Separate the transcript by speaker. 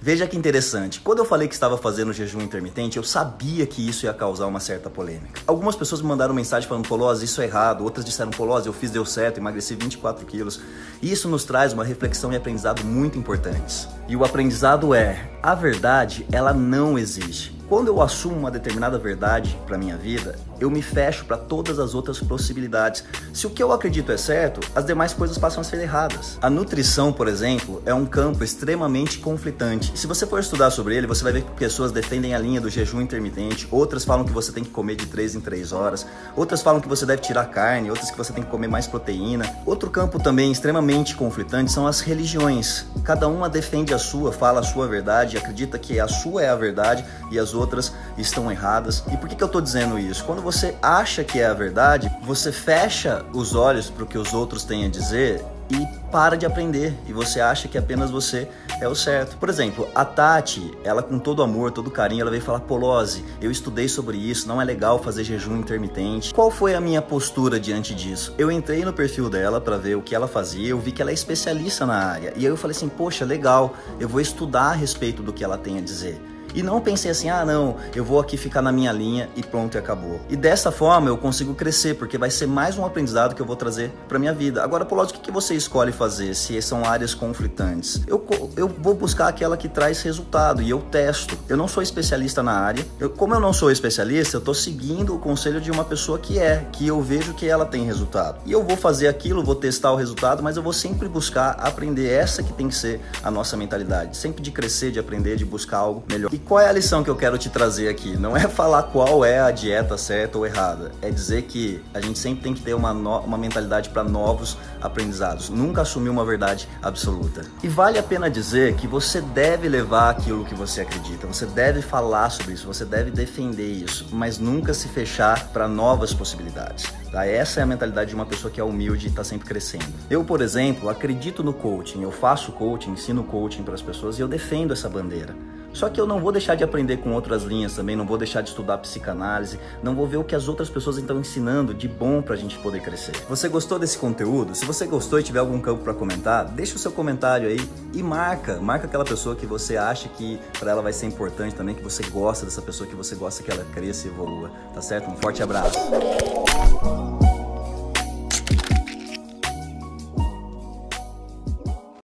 Speaker 1: Veja que interessante, quando eu falei que estava fazendo jejum intermitente, eu sabia que isso ia causar uma certa polêmica. Algumas pessoas me mandaram mensagem falando, Polose, isso é errado. Outras disseram, Polose, eu fiz, deu certo, emagreci 24 quilos. E isso nos traz uma reflexão e aprendizado muito importantes. E o aprendizado é, a verdade, ela não existe. Quando eu assumo uma determinada verdade para minha vida, eu me fecho para todas as outras possibilidades. Se o que eu acredito é certo, as demais coisas passam a ser erradas. A nutrição, por exemplo, é um campo extremamente conflitante. Se você for estudar sobre ele, você vai ver que pessoas defendem a linha do jejum intermitente, outras falam que você tem que comer de 3 em 3 horas, outras falam que você deve tirar carne, outras que você tem que comer mais proteína. Outro campo também extremamente conflitante são as religiões. Cada uma defende a sua, fala a sua verdade, acredita que a sua é a verdade e as outras estão erradas. E por que, que eu estou dizendo isso? Quando você acha que é a verdade, você fecha os olhos para o que os outros têm a dizer e para de aprender e você acha que apenas você é o certo. Por exemplo, a Tati, ela com todo amor, todo carinho, ela veio falar: Polose, eu estudei sobre isso, não é legal fazer jejum intermitente. Qual foi a minha postura diante disso? Eu entrei no perfil dela para ver o que ela fazia, eu vi que ela é especialista na área e aí eu falei assim: Poxa, legal, eu vou estudar a respeito do que ela tem a dizer. E não pensei assim, ah não, eu vou aqui ficar na minha linha e pronto e acabou. E dessa forma eu consigo crescer, porque vai ser mais um aprendizado que eu vou trazer para minha vida. Agora, Paulo, o que, você escolhe fazer se são áreas conflitantes? Eu, eu vou buscar aquela que traz resultado e eu testo. Eu não sou especialista na área. Eu, como eu não sou especialista, eu tô seguindo o conselho de uma pessoa que é, que eu vejo que ela tem resultado. E eu vou fazer aquilo, vou testar o resultado, mas eu vou sempre buscar aprender essa que tem que ser a nossa mentalidade. Sempre de crescer, de aprender, de buscar algo melhor. E qual é a lição que eu quero te trazer aqui? Não é falar qual é a dieta certa ou errada, é dizer que a gente sempre tem que ter uma, no... uma mentalidade para novos aprendizados, nunca assumir uma verdade absoluta. E vale a pena dizer que você deve levar aquilo que você acredita, você deve falar sobre isso, você deve defender isso, mas nunca se fechar para novas possibilidades. Tá? Essa é a mentalidade de uma pessoa que é humilde e está sempre crescendo. Eu, por exemplo, acredito no coaching, eu faço coaching, ensino coaching para as pessoas e eu defendo essa bandeira. Só que eu não vou deixar de aprender com outras linhas também, não vou deixar de estudar psicanálise, não vou ver o que as outras pessoas estão ensinando de bom para a gente poder crescer. Você gostou desse conteúdo? Se você gostou e tiver algum campo para comentar, deixa o seu comentário aí e marca, marca aquela pessoa que você acha que para ela vai ser importante também, que você gosta dessa pessoa, que você gosta que ela cresça e evolua, tá certo? Um forte abraço.